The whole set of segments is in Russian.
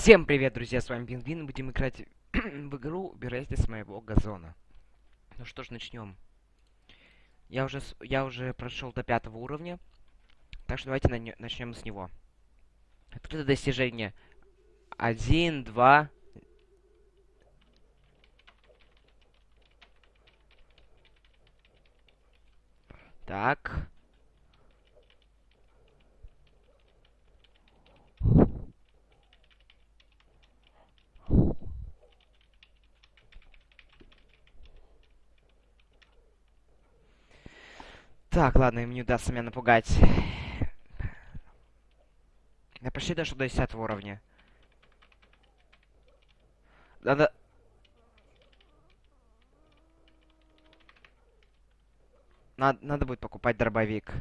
Всем привет, друзья, с вами Пингвин. Будем играть в игру «Убирайся с моего газона». Ну что ж, начнем. Я уже, я уже прошел до пятого уровня, так что давайте на начнем с него. Открыто достижение. Один, два... Так. Так, ладно, им не удастся меня напугать. Я почти дошел до 10 уровня. Надо... Надо, надо будет покупать дробовик.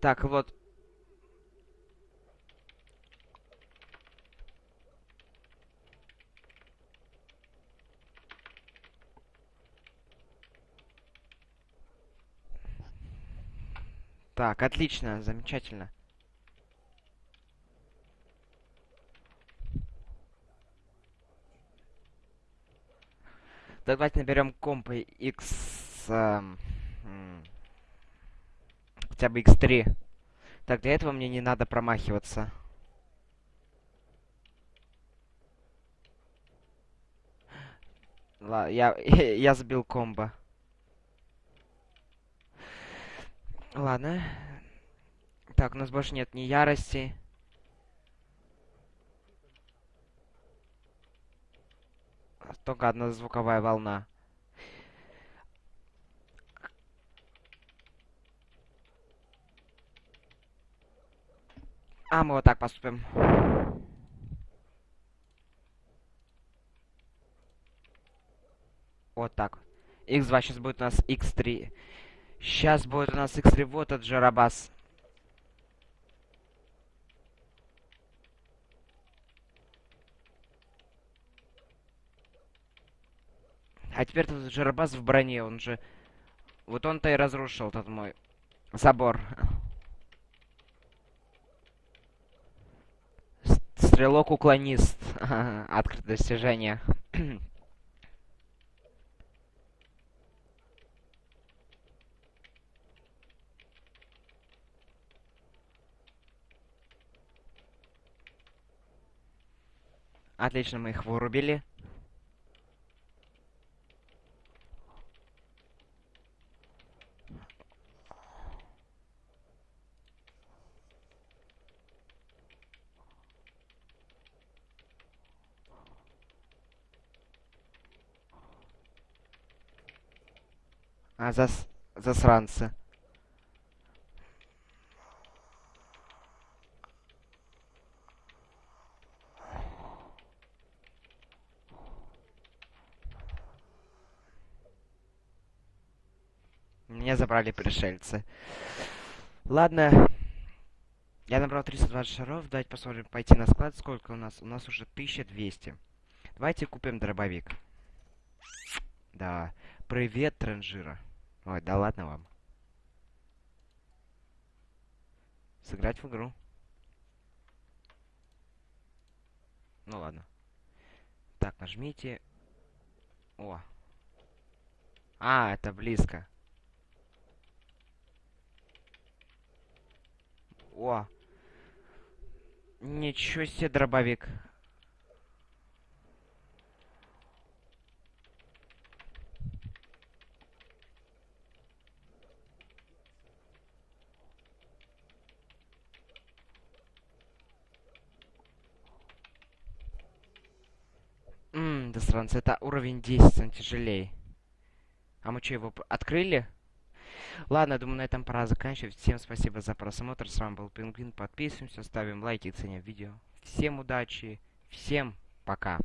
Так, вот, Так, отлично, замечательно. Давайте наберем компы X... Эм, хотя бы X3. Так, для этого мне не надо промахиваться. Ла, я, я забил комбо. Ладно. Так, у нас больше нет ни ярости. Только одна звуковая волна. А, мы вот так поступим. Вот так. X2 сейчас будет у нас X3. Сейчас будет у нас x вот от Жарабас. А теперь тут Жарабас в броне, он же... Вот он-то и разрушил тот мой забор. Стрелок-уклонист. Открытое достижение. Отлично, мы их вырубили. А, зас... засранцы. Меня забрали пришельцы. Ладно. Я набрал 320 шаров. Давайте посмотрим, пойти на склад. Сколько у нас? У нас уже 1200. Давайте купим дробовик. Да. Привет, транжира. Ой, да ладно вам. Сыграть в игру. Ну ладно. Так, нажмите. О. А, это близко. О. Ничего себе дробовик. Ммм, да странно, это уровень 10, он тяжелее. А мы что, его открыли? Ладно, думаю, на этом пора заканчивать. Всем спасибо за просмотр. С вами был Пингвин. Подписываемся, ставим лайки, ценим видео. Всем удачи, всем пока.